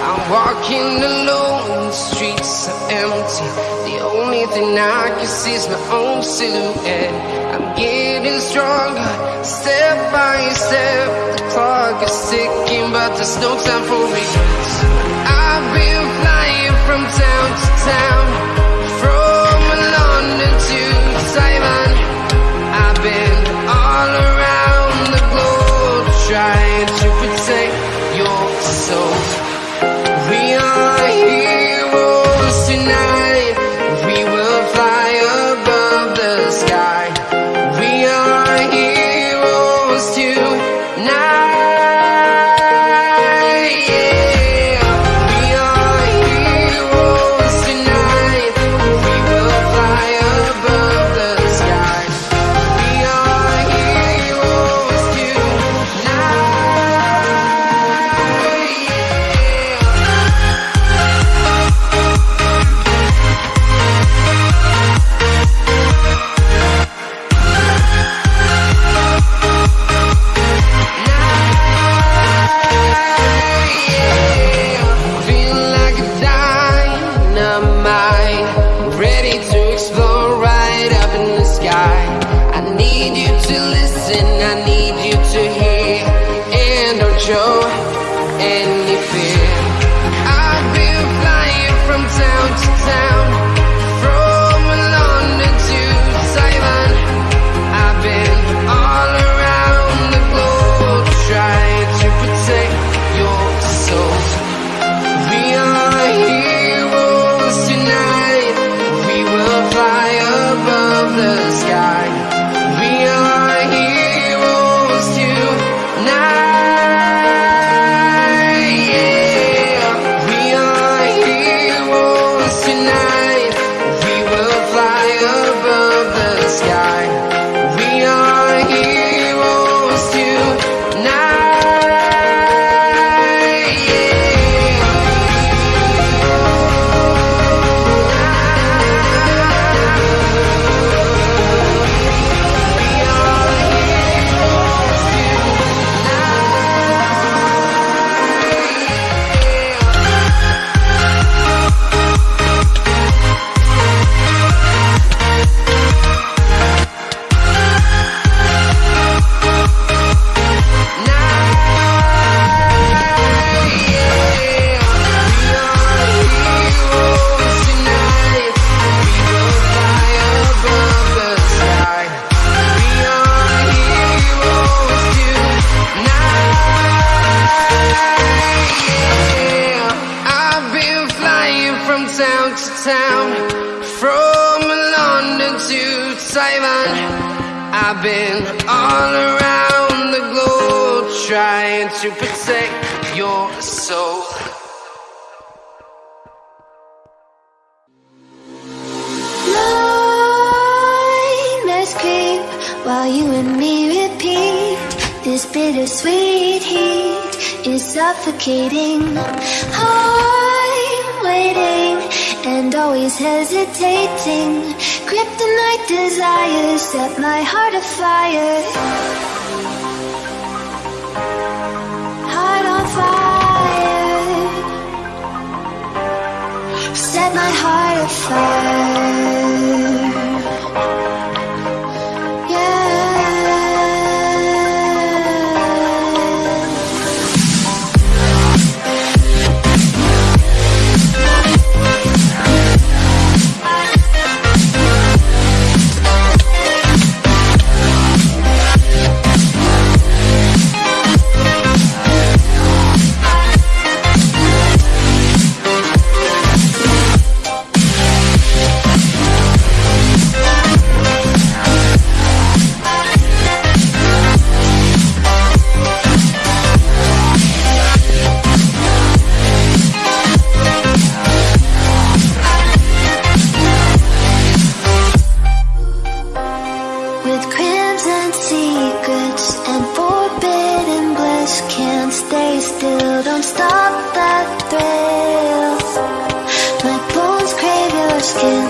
I'm walking alone, the streets are empty. The only thing I can see is my own silhouette. I'm getting stronger, step by step. The clock is ticking, but there's no time for regrets. Town I've been all around the globe trying to protect your soul. Nightmares creep while you and me repeat. This bittersweet heat is suffocating. I'm waiting and always hesitating. Kryptonite desires set my heart afire. Heart on fire. Set my heart afire. With crimson secrets and forbidden bliss Can't stay still, don't stop that thrill My bones crave your skin.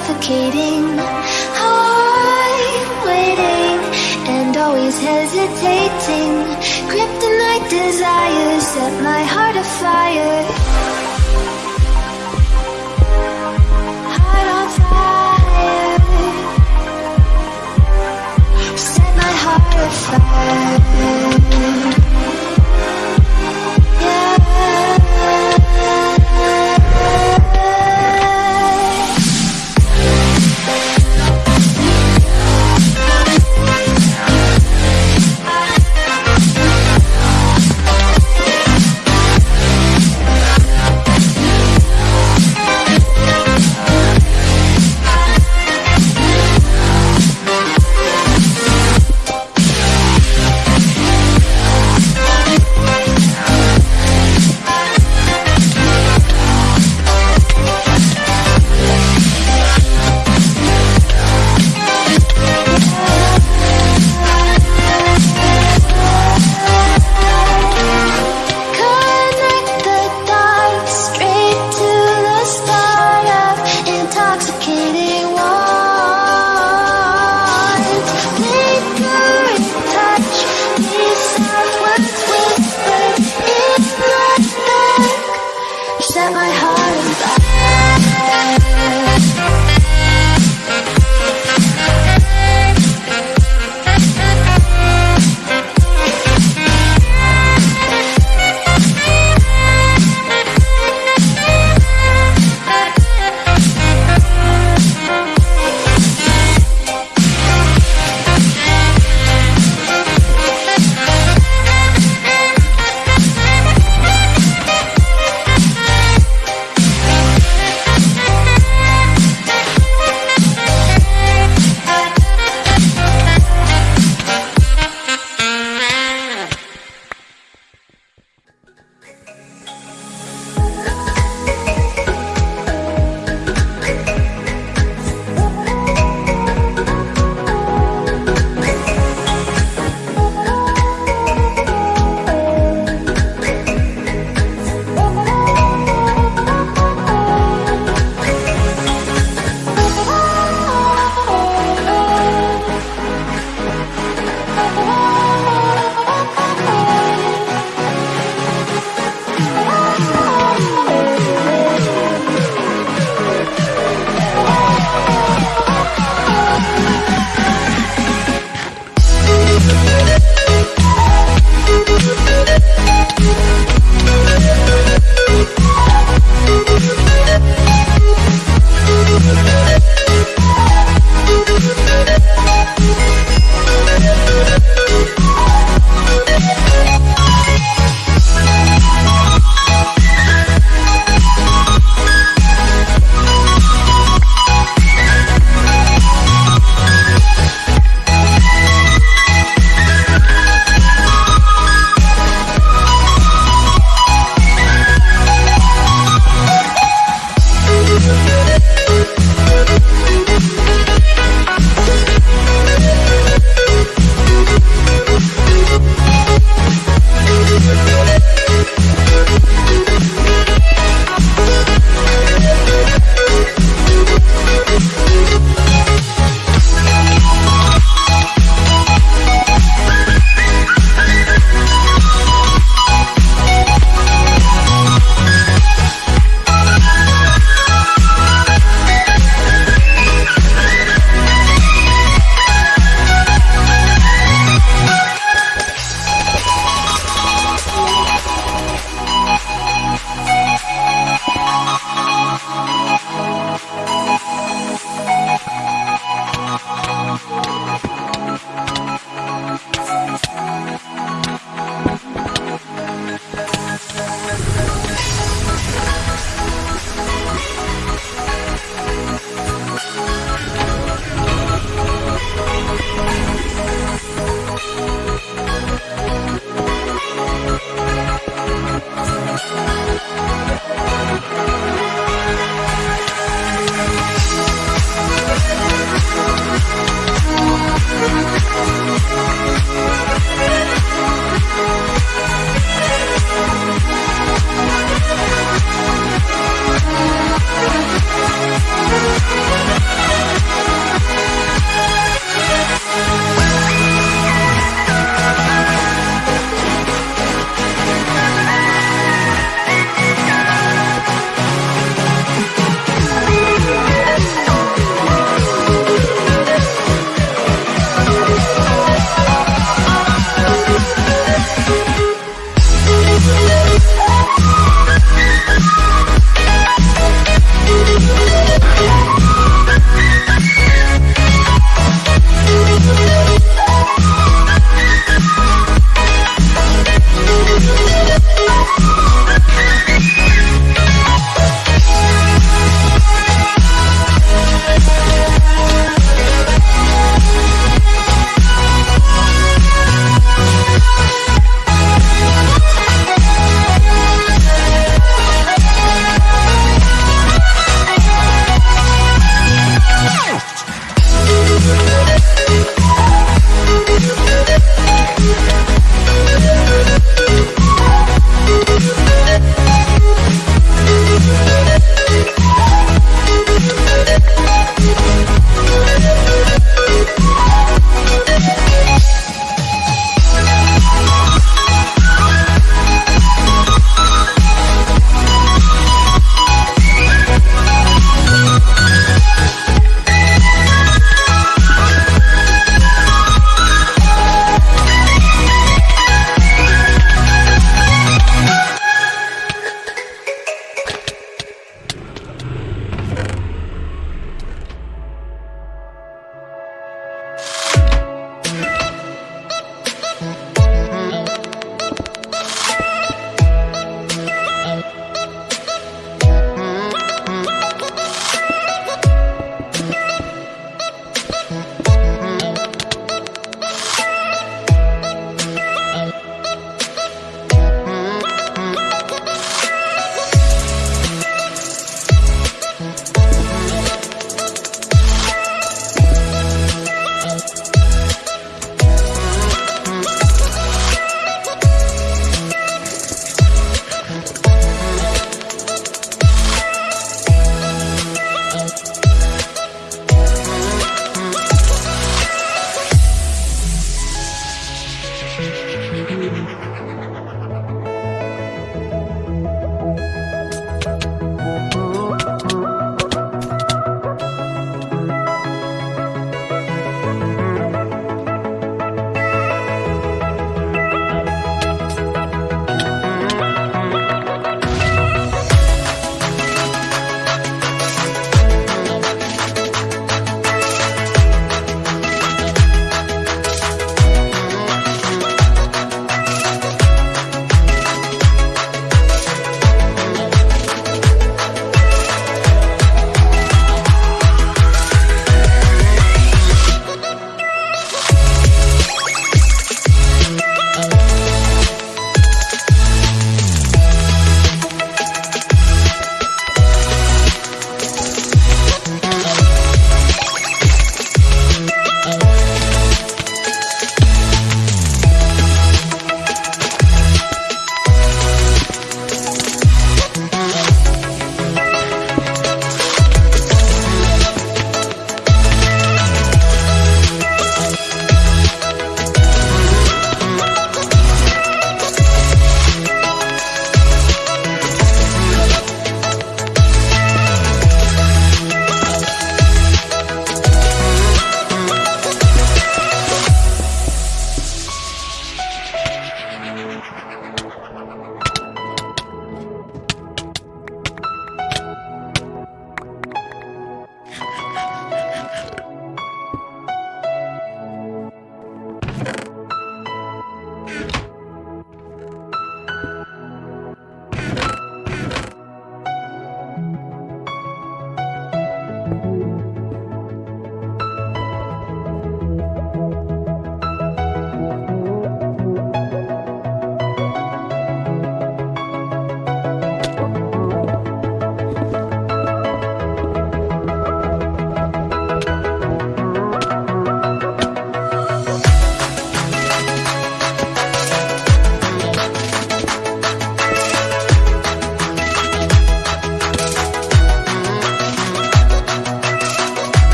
Suffocating. I'm waiting and always hesitating. Kryptonite desires set my heart afire. Heart on fire. Set my heart afire.